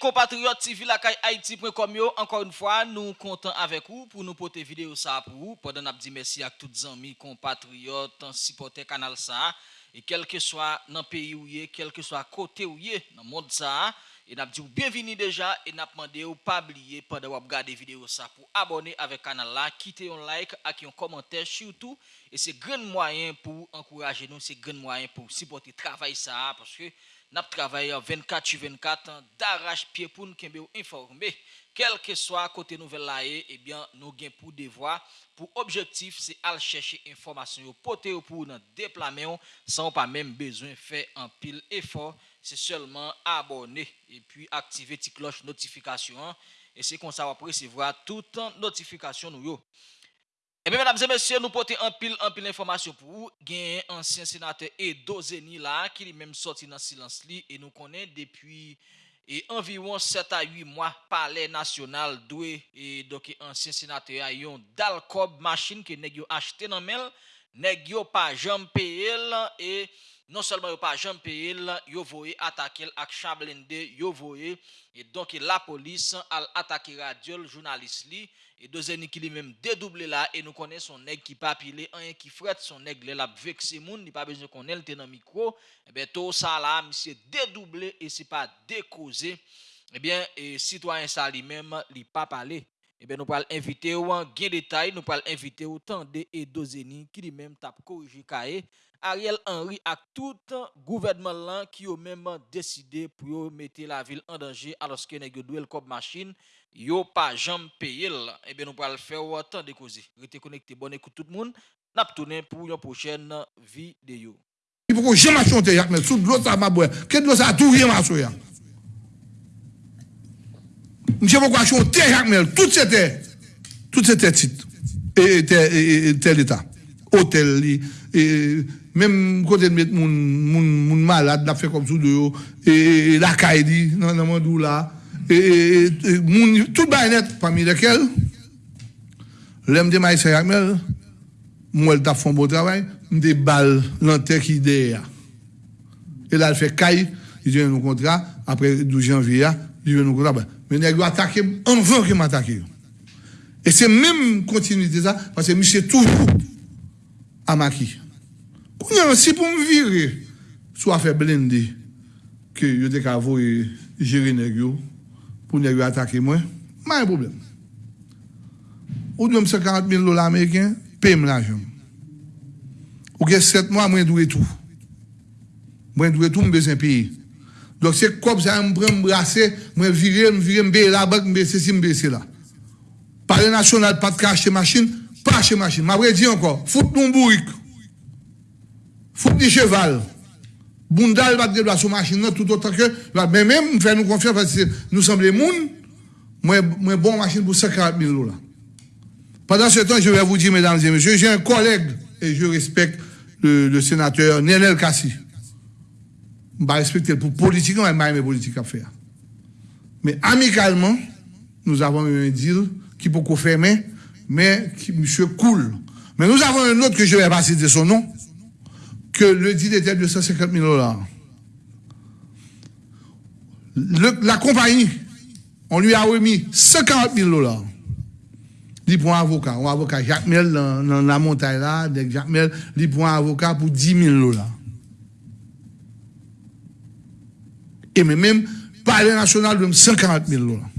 compatriotes civils à Haïti.com encore une fois, nous comptons avec vous pour nous porter vidéo ça pour vous. Pendant nous dit merci à tous les amis, compatriotes, supporters canal ça et quel que soit dans le pays où est, quel que soit côté où est, dans le monde ça. Et nous dit bienvenue déjà et nous demandé ou pas oublier pendant vous regarder vidéo ça pour abonner avec canal là, quitter un like et un commentaire surtout et c'est grand moyen pour encourager nous, c'est grand moyen pour supporter travail ça parce que nous travaillons 24 sur 24 d'arrache-pied pour nous informer quel que soit côté nouvelle là eh, eh bien nous gain pour devoir pour objectif c'est aller chercher information porter pour nous déplamer sans pas même besoin faire un pile effort. c'est seulement abonner et puis activer la cloche notification. Et c'est comme ça va recevoir toute notification. Nous et bien, mesdames et messieurs, nous portons un pile, un pile d'informations pour vous. Gain ancien sénateur Edo Zeni là, qui est même sorti dans le silence li, et nous connaît depuis et environ 7 à 8 mois, palais national doué, et donc ancien sénateur a yon Dalcob machine que nèg acheté dans mel nèg yo pas jamais payé et non seulement yo pas jamais payé, yo voyé attaquer avec chablende, yo voyé et donc la police a attaqué radio journaliste li et deuxième qui lui même dédoublé là et nous connaissons son nèg qui pas pilé un qui frette son nèg l'a vexé moun, il pas besoin qu'on elle dans micro eh et ben tout ça là monsieur dédoublé et c'est pas décausé. Eh bien, et citoyen ça lui-même, il pas parlé. Eh bien, nous allons inviter ou en gain détail, nous allons inviter autant de Edozeni qui lui même tape corriger Ariel Henry à tout gouvernement là qui ont même décidé pour mettre la ville en danger alors que nous avons comme machine, yo pas jamais payé. Eh bien, nous allons faire autant de causes. Restez connectés, bonne écoute tout le monde. N'a tourné pour une prochaine vidéo. Il faut que jamais chanter, mais sous l'eau ça m'a boire. Qu'est-ce que ça tout rien ma Monsieur pourquoi chanter Jacques tout c'était tout c'était titre. Et tel état. Hôtel même côté de mettre mon mon malade n'a fait comme sous et la caille dans dans mon là. Et mon tout net parmi lesquels l'aime de maïs Jacques moi elle t'a fait un beau travail des balles l'antenne qui derrière et là elle fait caille il dit un contrat après 12 janvier il dit un contrat men nèg yo attaqué en vain que m'attaqué. Et c'est même continuité ça parce que monsieur toujours à maquis. Kounen, si pou m vire, sou a fe blende, ke yo dek avoye jere neg yo, pou neg yo atake mwen, ma yon problem. Ou dwem 50 000 dola Ameriken, pe m la jom. Ou gen 7 mwa mwen dwe tou. Mwen dwe tou m bezen piye. Donc c'est comme ça, me prend me brasser, me virer, me virer, me la banque, baisser si me baisser là. Parler national, pas de acheter machine, pas acheter machine. M'a dit encore, fout ton bourrique. Fout du cheval. Bundal va de sur machine tout autant que, mais même, faire nous confiance parce que nous sommes les moun, moi, moi, bon machine pour 140 000 dollars. Pendant ce temps, je vais vous dire, mesdames et messieurs, j'ai un collègue, et je respecte le, le sénateur Nenel Kassi je vais respecter pour politique, mais je vais politique à faire. Mais amicalement, nous avons eu un deal qui peut confirmer, mais qui, monsieur, cool. Mais nous avons un autre que je vais pas citer son nom, que le deal était de 150 000 dollars. la compagnie, on lui a remis 140 000 dollars. Il prend un avocat. Un avocat Jacques Mel dans, la montagne là, Jacques Mel, il prend un avocat pour 10 000 dollars. Et même parler national de 140 000 dollars.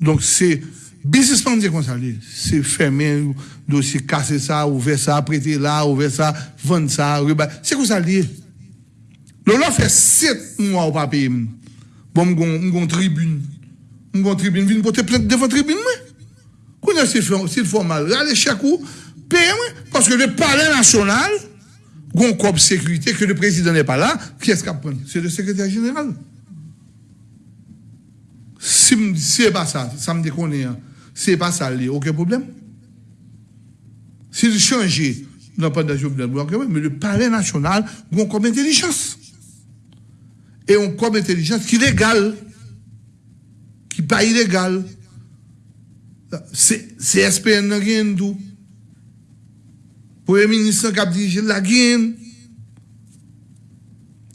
Donc c'est businessman dit comme ça, c'est fermer, dossier casser ça, ouvrir ça, prêter là, ouvrir ça, vendre ça, c'est comme ça lié. Le fait 7 mois au pas payer. Bon, mon tribune. Mon tribune, vient porter plainte devant tribune, moi. Quand c'est formal, allez chaque coup, paye, parce que le palais national, gon comme sécurité, que le président n'est pas là, qui est-ce qu'il prend C'est le secrétaire général. Si ce n'est pas ça, ça me déconne, ce n'est pas ça, il aucun problème. S'il change, non pas de mais le palais national, on comme intelligence. Et on comme intelligence qui est légale, qui n'est pas illégal. C'est SPN qui tout. Premier ministre qui a dirigé la guine.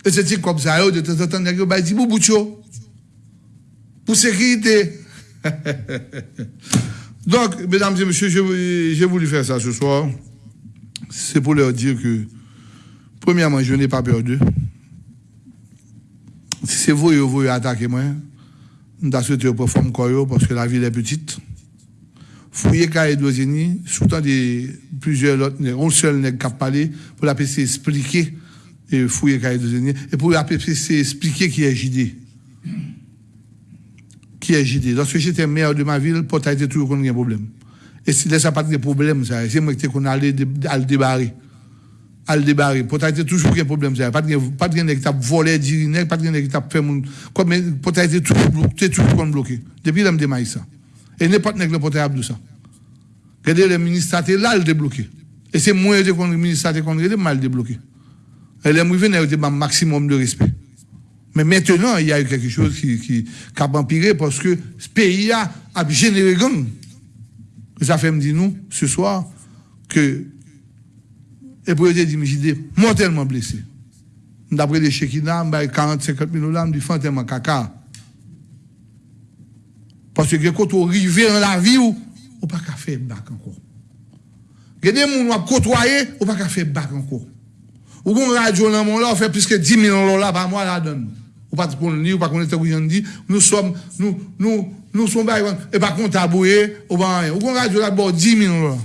Et c'est comme ça, de temps en temps, il y a des pour sécurité. Donc, mesdames et messieurs, j'ai voulu faire ça ce soir. C'est pour leur dire que, premièrement, je n'ai pas peur d'eux. Si c'est vous, vous voulez attaquer moi, je souhaité pour forme parce que la ville est petite. Fouiller Kaye Dozini, sous temps de plusieurs autres, on seul n'est qu'à parler pour la PC expliquer et fouiller Kaye Dozini et pour la PC expliquer qui est JD qui est JD. Lorsque j'étais maire de ma ville, pour été toujours qu'on a un problème. Et si ça pas de problème, ça, c'est moi qui qu'on allait le débarrer. À le débarrer. Pour été toujours un problème, ça. Pas de, pas de qui t'a volé, diriner, pas de qui t'a fait mon, comme, pour été toujours bloqué, toujours qu'on bloqué. Depuis là, me ça. Et n'importe qui peut être de ça. Regardez, le ministre là, le débloqué. Et c'est moi qui le ministre a mal débloqué. Et les mouvements, ont un maximum de respect. Mais maintenant, il y a eu quelque chose qui, a empiré parce que ce pays a, généré gang. Ça fait me nous, ce soir, que et pour dire, j'ai mortellement blessé. D'après les Shekina, 40, 50 000 dollars, je dis tellement caca. Parce que quand on arrive dans la vie, on ne peut pas faire bac encore. Il y a côtoyé, on ne peut pas faire bac encore. Ou qu'on radio dans mon là, on fait plus que 10 millions de dollars par mois là donne ou pas qu'on de ou pas connaître où dit, nous sommes, nous, nous, nous sommes et pas qu'on taboué, ou pas rien. Ou qu'on radio là, bon, 10 millions dollars.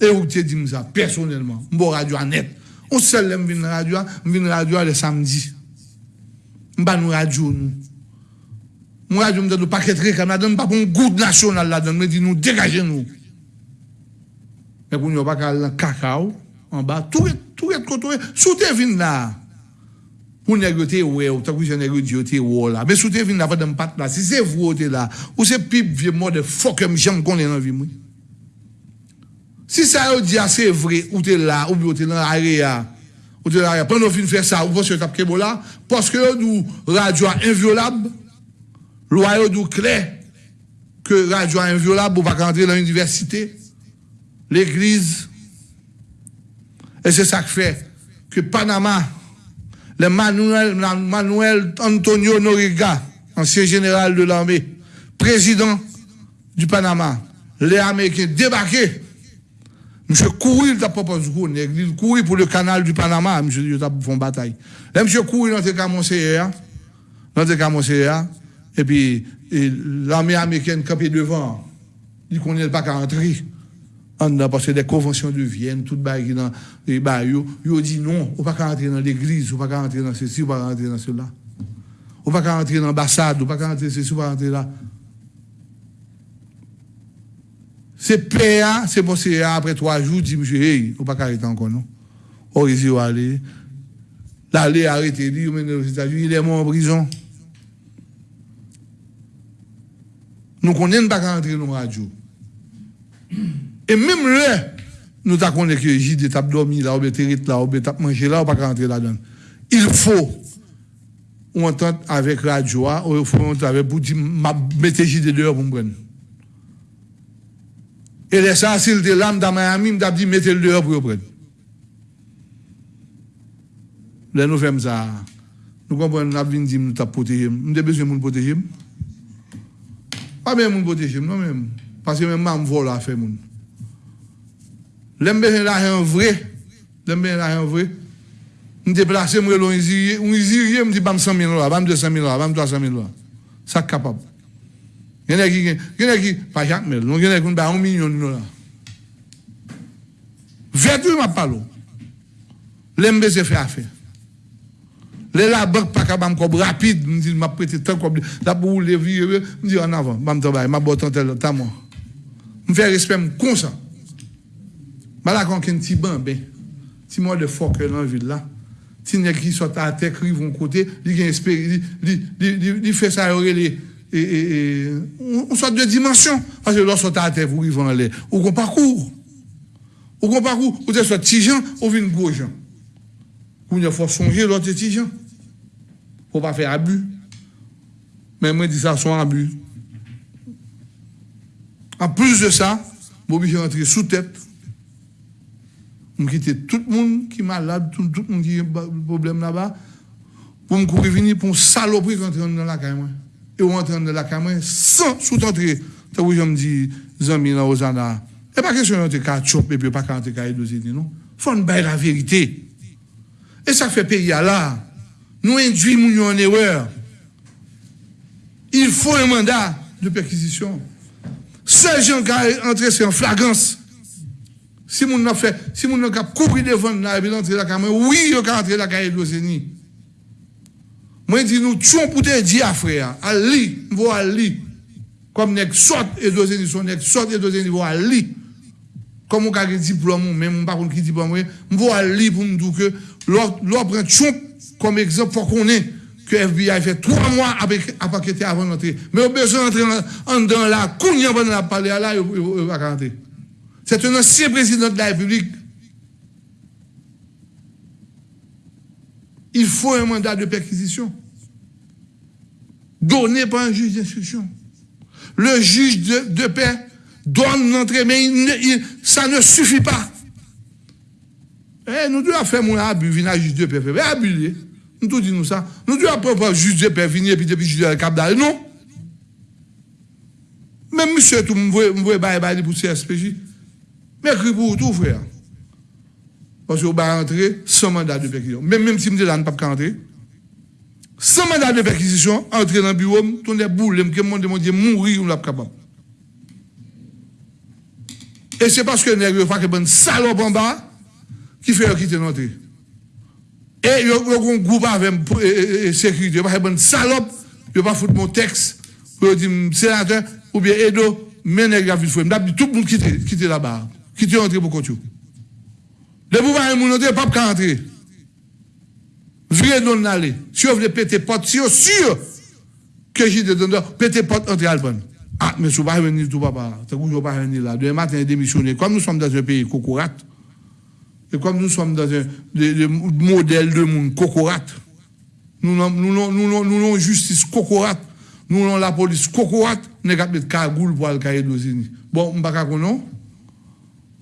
Et vous te dis ça, personnellement, bon radio net. On seul l'aime venir radio, venir radio le samedi. M'ba nous radio, nous. Moi, radio me donne pas qu'être réclame, là-dedans, pas pour un goût national là-dedans, me dit nous, dégagez nous. Mais pour nous, pas qu'à cacao, en bas, tout est, tout est, tout est, tout est, tout est, ou nègre te ouais ou tant que nègre Dieu te ouais là mais sous te vinn la fête pas là si c'est vous te là ou c'est pipe vieux mort de fuck comme j'aime qu'on est dans vie moi si ça yo dit c'est vrai ou te là ou te dans l'area ou te là pendant fin faire ça ou parce que t'as kebo là parce que nous radio inviolable loi yo nous clair que radio inviolable ou pas rentrer dans l'université l'église. Et c'est ça que fait que Panama le Manuel, Manuel Antonio Noriga, ancien général de l'armée, président du Panama, les Américains débarqués. Monsieur couru, il t'a proposé il couru pour le canal du Panama, monsieur, il t'a fait une bataille. Là, monsieur dans le cas dans et puis l'armée américaine campée devant, il connaît pas qu'à entrer parce que des conventions de Vienne, tout le dans les bails, ils dit non, on ne peut pas rentrer dans l'église, on ne peut pas rentrer dans ceci, on ne peut pas rentrer dans cela. On ne peut pas rentrer dans l'ambassade, on ne peut pas rentrer ceci, on ne peut pas rentrer là. C'est PA, c'est bon, c'est après trois jours, dit monsieur, hey, on ne peut pas arrêter encore, non. On risque aller. L'aller arrêter, il il est mort en prison. Nous connaissons pas rentrer dans la radio. E mèm lè, nou ta konè ki jide tap domi la, ou be terit la, ou be tap manje la, ou pa ka rentre la dan. Il fò, ou entente avèk radyoa, ou fò ou entente avèk pou di, mette jide deyo pou mbren. E lè sa, sil de lam da Miami, mdap di mette l deyo pou mbren. Lè nou fèm sa, nou kompon nap vin di m nou tap potejim. Mde bezwen moun potejim? Pa mè moun potejim, non mèm. Paske mèm mè m vò la fè moun. Lèm bejè la yon vre, lèm bejè la yon vre, m deplase m relo yon zirye, yon zirye m di bam 100.000 lwa, bam 200.000 lwa, bam 300.000 lwa. Sak kapab. Genè ki, genè ki, pa jak mel, non genè ki m ba 1 milyon lwa. Verdu m ap palo. Lèm bejè fè a fè. Lè la bèk pa ka bam kob rapide, m di m ap prete tan kob, la pou ou le vire, m di an avan, bam tabay, m ap botan tel, tan mwen. M fè respè m konsan. Un petit bambin, petit moi de fort que dans la ville là, si nèg qui sont à terre qui vont côté, il il fait ça et et on sort de dimension parce que lorsque à terre vous vont aller ou ou qu'on parcours ou ou gros gens. Ou il faut songer l'autre petit gens. Faut pas faire abus. Mais moi dis ça sont abus. En plus de ça, je suis rentré sous tête je quitte tout le monde qui est malade, tout, le monde qui a un problème là-bas. pour me courir venir pour saloperie rentrer dans la caméra. Et on rentre dans la caméra sans sous-entrer. Tant que je me dis, Zami dans Ozana, et pas question de faire chop et puis pas quand tu as non. Faut nous la vérité. Et ça fait pays là. Nous induisons en erreur. Il faut un mandat de perquisition. Seul gens qui entré c'est en flagrance. Si moun nan fè, si moun nan kap koupri devan nan, epi lantre la kamen, oui yo ka antre la kaye gloseni. Mwen di nou, tchon poute di afre ya, al li, mvo al li. Kom nek sot e gloseni, son nek sot e gloseni, mvo al li. Kom mwen kage diplom mwen, men mwen bakoun ki diplom mwen, mvo al li pou mdou ke, lò pren tchon, kom ekzop fò konen, ke FBI fè 3 mwa apakete avan lantre. Men yo beso lantre an dan la, koun yon ban la pale ala, yo baka lantre. C'est un ancien président de la République. Il faut un mandat de perquisition donné par un juge d'instruction. Le juge de, paix doit nous entrer, mais ça ne suffit pas. Eh, nous devons faire mon abus, venir à juge de paix, mais abuser. Nous tout disons ça. Nous devons pas juge de paix venir puis depuis juge de cap Non. Même monsieur, tout me pour CSPJ. Mais pour tout, frère. Parce qu'on va entrer sans mandat de perquisition. Même, même si je ne pas entrer, sans mandat de perquisition, entrer dans le bureau, tourner boule, que mon demande mourir ou l'a capable. Et c'est parce que nous avons une salope en bas qui fait quitter notre. Et il y a un groupe avec sécurité, pas une salope, il pas foutre mon texte pour dire sénateur ou bien Edo, mais nèg a vu tout le monde quitter là-bas qui te rentré pour continuer. Le pouvoir est mon pas qu'à entrer. Virez non aller. Si vous voulez péter porte, si vous sûr que j'ai des donneurs, péter porte, entrer à Alban. Ah, mais si vous ne venir tout papa, c'est vous pas venir là. Demain matin, démissionner. Comme nous sommes dans un pays cocorat, et comme nous sommes dans un modèle de monde cocorat, nous avons nous, nous, justice cocorat, nous avons la police cocorat, nous avons mettre cagoule pour d'Ozini. Bon, je ne sais pas non?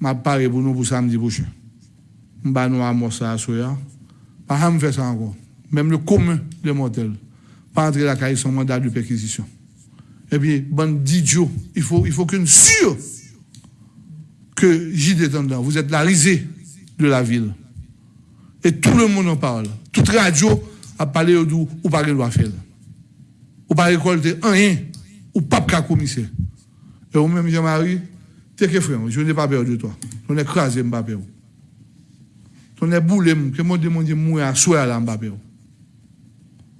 m'a parlé pour nous pour samedi prochain. M'a nous ça à soya. Pas me faire ça encore. Même le commun des mortels. Pas entrer la caille sans mandat de perquisition. Et puis, bande d'idiots, il faut, il faut qu'une sûre que j'y dedans. Vous êtes la risée de la ville. Et tout le monde en parle. Toute radio a parlé au doux ou pas doit faire. Ou pas récolter rien, ou pas qu'à commissaire. Et vous même Jean-Marie, T'es que frère, je n'ai pas peur de toi. On est crasé, je pas peur. On est boulé, que moi demande mourir à soi là, je peur.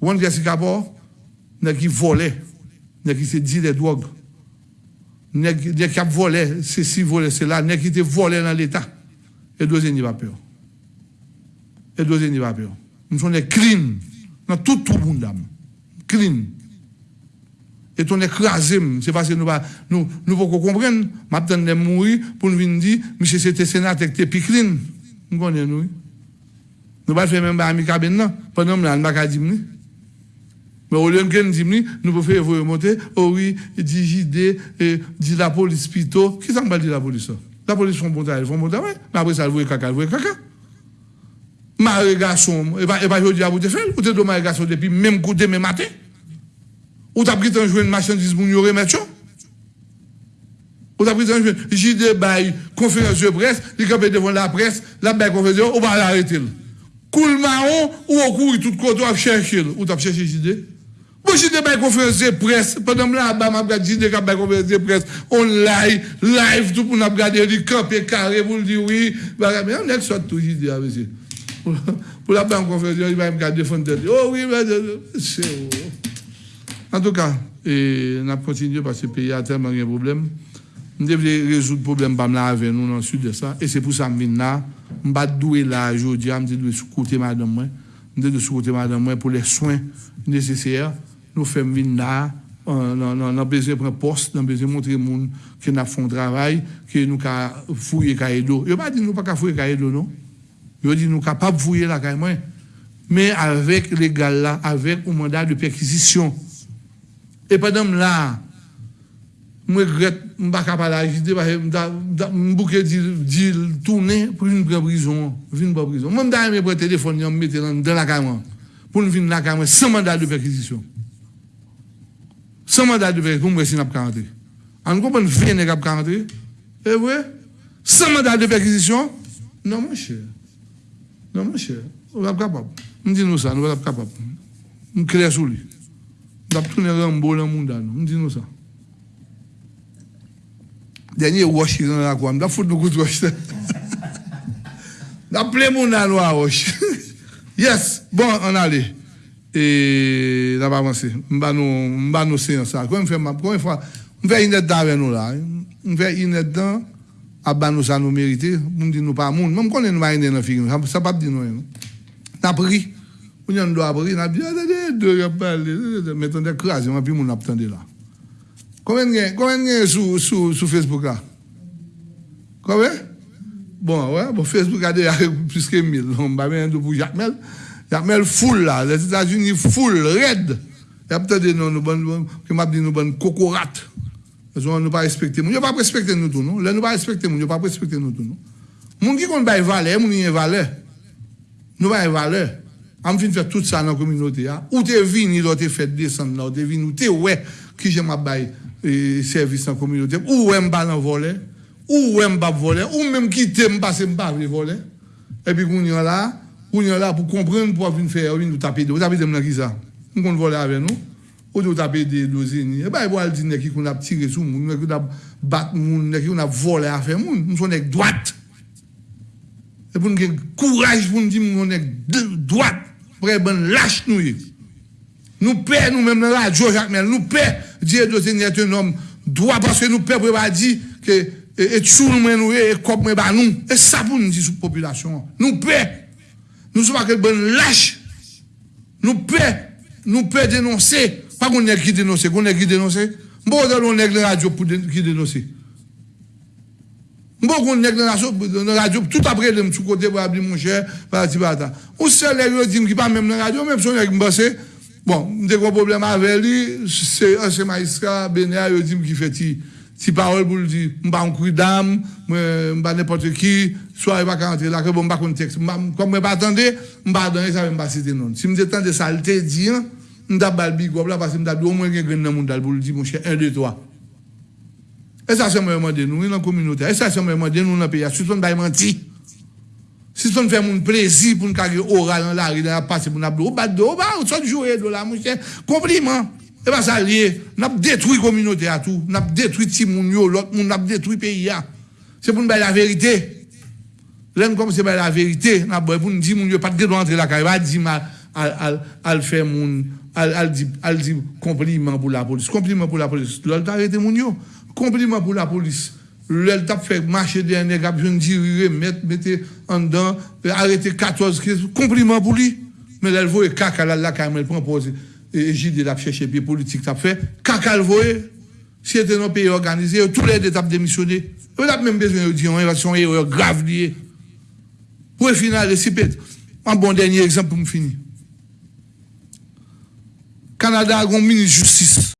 Vous voyez ce qu'il y a qui volait, qui se dit des drogues. Nèg qui a volé, c'est si volé, là, nèg qui te volé dans l'État. Et deuxième, il pas peur. Et deuxième, il pas. Nous sommes clean dans tout le monde. Clean et on écrasé, c'est parce que nous nous nous pouvons comprendre, maintenant de mourir pour nous dire monsieur c'était sénateur. Nous connaissons nous. Nous pas faire même ami cabine pendant que pas dire mais au lieu de nous nous pouvons faire remonter, oh oui, dit JD, dit la police pito. Qui me dit la police La police font bon travail, font bon travail, mais après ça, elle voit caca, elle voit caca. Ma garçon, et à vous de faire, vous de depuis même même matin. Ou t'as pris un jouet de marchandise pour nous remettre Ou t'as pris un jouet, j'ai des bails, conférence de presse, il capé devant la presse, la baille conférence, on va l'arrêter. Coule marron, ou on court tout côté, on chercher. Ou t'as cherché JD? Moi, j'ai des bails conférence de presse, pendant là, bas, m'a regardé JD, qui bail conférence de presse, on live, live, tout pour nous regarder, il camper carré, pour dire oui, bah, mais on est soit tout JD, monsieur. Pour la baille conférence, il va me garder défendre. Oh oui, mais c'est. En tout cas, on a continué parce que le pays a tellement de problèmes. Nous devons résoudre le problème avec nous dans le sud de ça. Et c'est pour ça que je ne suis pas doué là aujourd'hui, je suis côté madame. de sous côté madame pour les soins nécessaires. Nous faisons venir là, on a besoin de prendre poste, on a besoin de montrer au monde que nous fait un travail, que nous avons fouillé cahier d'eau. Il pas dit nous pas fouiller d'eau, non? Il dit nous capables de fouiller la cahier mais avec les gars là, avec un mandat de perquisition. Et pendant là, je regrette, je ne suis pas capable d'agiter, je suis tourner pour une prison. Une prison. Moi, je suis prendre téléphone, je me mettre dans la caméra. Pour nous venir dans la caméra sans mandat de perquisition. Sans mandat de perquisition, pour me si nous avons rentrer. On comprend bien que nous avons rentrer. Et oui, sans mandat de perquisition, non, mon cher. Non, mon cher. Nous sommes capables. Nous disons ça, nous sommes capables. Nous créons sur lui. Dap tounen rambo lan moun dan. Mwen di nou sa. Denye wosh yon akwa. Mwen da fote nou kout wosh se. Da ple moun nan wosh. yes. Bon, an ale. E, da pa avanse. Mba nou seyon sa. Kwen mwen fè map. Kwen mwen fè. Mwen fè inet dan ven nou la. Mwen fè inet dan. A ban nou sa nou merite. Mwen di nou pa moun. Mwen mwen konen nou ma inet nan figin. Sa pap di nou. Eh. Nap ri. Ou nyon do apori, nan ap di, a de de, de rep pale, metan de krasi, man pi moun ap tande la. Komen gen, komen gen sou, sou, sou Facebook la? Komen? Bon, wè, ouais, bon Facebook a de yare piske mil, on ba men do pou Jacmel, Jacmel foul la, les Etats-Unis foul, red, yap tande nou nou bon, ki map di nou bon kokorat, yon nou pa respekte moun, yon pa respekte nou tou nou, lè nou pa respekte moun, yon pa respekte nou tou nou. Moun ki kon bay vale, moun yon vale, nou bay vale, am fin fè tout sa nan kominote ya, ou te vini do te fèt desan nan, ou te vini, ou te wè ki jè mabay e, servis nan kominote, ou wè mba nan vole, ou wè mba vole, ou mèm ki te mba se mba vle vole, epi koun yon la, koun yon la pou kompren pou avin fè, avin nou tapè de, ou tapè de mnan ki sa, mwen kon vole avè nou, ou nou tapè de dozeni, e ba yon al di neki kon ap tire sou moun, neki kon ap bat moun, neki kon ap vole a fè moun, moun son ek dwat, e pou nou gen kouraj pou nou di moun ek dwat, pour nous lâche nous. Nous payons nous-mêmes dans la radio, Jacques Mel, nous payons Dieu de Seigneur un homme droit parce que nous payons pour dire que et tout nous nous et comme nous. Et ça pour nous dire la population. Nous payons nous sommes pas bon lâche. Nous payons nous payons dénoncer. Pas qu'on est qui dénoncer qu'on est qui dénoncer. Bon on est la radio pour qui dénoncer On est dans la radio, tout après, de tout côté, pour mon cher, par ti bata. Seul, les gens qui pas même dans la radio, même si on est Bon, j'ai un problème avec lui, c'est un magistrat, Bénéa, qu'il fait si parole pour dire, je ne pas un coup je ne pas n'importe qui, soit il va pas là, je ne texte. Comme je ne pas attendre, je ne pas donner ça, je ne pas. Si je attends de saleté, je ne pas big là, parce que je au moins quelqu'un dans le monde pour dire, mon cher, un, deux, trois. E sa se mwen mande nou, yon kominote. E sa se mwen mande nou nan peya. Sison bay manti. Sison fè moun plezi pou nou kage oral an la ri nan ap pase pou nan ap do. Ou bat do, ou bat, ou son jowe do la moun chè. Kompliment. E ba sa liye. Nap detwi kominote a tou. Nap detwi ti moun yo lot. Moun nap detwi peya. Se pou nou bay la verite. Len kom se bay la verite. Nap boy pou nou di moun yo pat gè do antre la kare. Ba di mal al, al, al fè moun. Al, al di, di kompliment pou la polis. Kompliment pou la polis. Lol ta arete moun yo. Compliment pour la police? Le t'a fait marcher dernier cap je dire mettre mettez en dedans arrêter 14 15 compliment pour lui? Mais elle voit caca là là quand elle prend pause et JD l'a cherché puis politique t'a fait. Caca le voit si c'était un pays organisé tous les étapes démissionné. On a même besoin de dire une son erreur grave liée. Pour final si un bon dernier exemple pour me finir. Canada a un ministre de justice